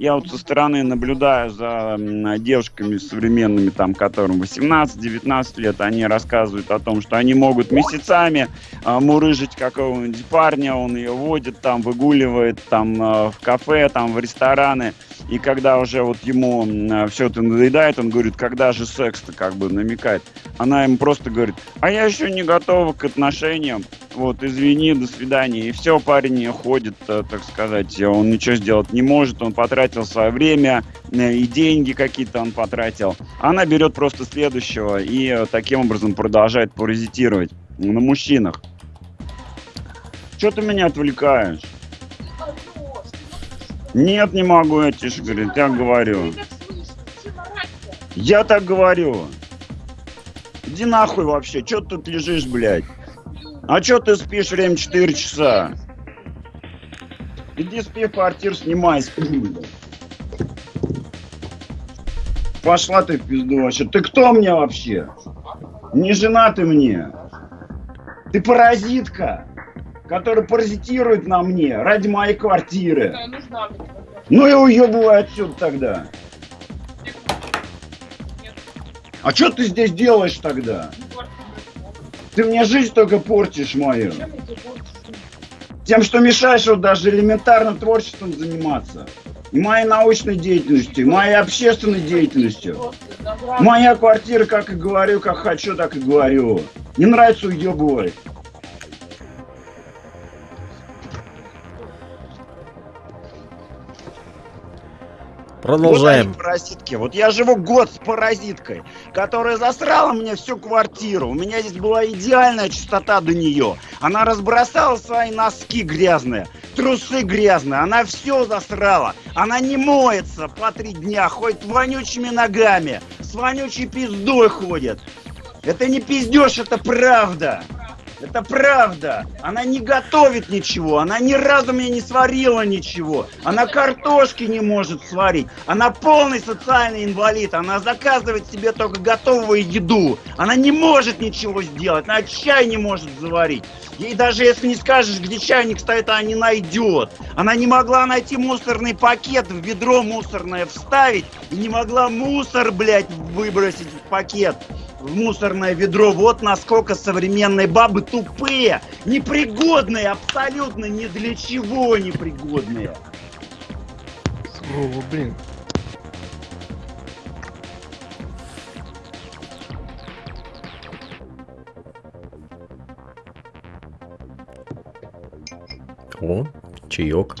Я вот со стороны наблюдаю за девушками современными, там, которым 18-19 лет, они рассказывают о том, что они могут месяцами э, мурыжить какого-нибудь парня, он ее водит, там, выгуливает, там, э, в кафе, там, в рестораны. И когда уже вот ему э, все это надоедает, он говорит, когда же секс-то, как бы намекает. Она ему просто говорит, а я еще не готова к отношениям, вот, извини, до свидания. И все, парень ходит, э, так сказать, он ничего сделать не может, он потратил свое время, э, и деньги какие-то он потратил. Она берет просто следующего и э, таким образом продолжает паразитировать на мужчинах. Что ты меня отвлекаешь? Нет, не могу, я тише говорю, так говорю. Я так говорю. Иди нахуй вообще, что ты тут лежишь, блядь? А чё ты спишь время 4 часа? Иди спи в квартиру, снимай, спи. Пошла ты в пизду вообще. Ты кто мне вообще? Не жена ты мне. Ты паразитка, которая паразитирует на мне ради моей квартиры. Ну и уебывай отсюда тогда. А что ты здесь делаешь тогда? Ты мне жизнь только портишь мою. Тем, что мешаешь вот даже элементарным творчеством заниматься. И моей научной деятельностью, моей общественной деятельностью. Моя квартира, как и говорю, как хочу, так и говорю. Не нравится уебывай. Продолжаем. Вот паразитки. Вот я живу год с паразиткой, которая засрала мне всю квартиру. У меня здесь была идеальная чистота до нее. Она разбросала свои носки грязные, трусы грязные. Она все засрала. Она не моется по три дня, ходит вонючими ногами, с вонючей пиздой ходит. Это не пиздеж, это правда. Это правда. Она не готовит ничего. Она ни разу мне не сварила ничего. Она картошки не может сварить. Она полный социальный инвалид. Она заказывает себе только готовую еду. Она не может ничего сделать. Она чай не может заварить. Ей даже если не скажешь, где чайник стоит, она не найдет. Она не могла найти мусорный пакет, в ведро мусорное вставить. И не могла мусор, блядь, выбросить в пакет в мусорное ведро. Вот насколько современные бабы тупые, непригодные, абсолютно ни для чего непригодные. О, блин. О, чаек.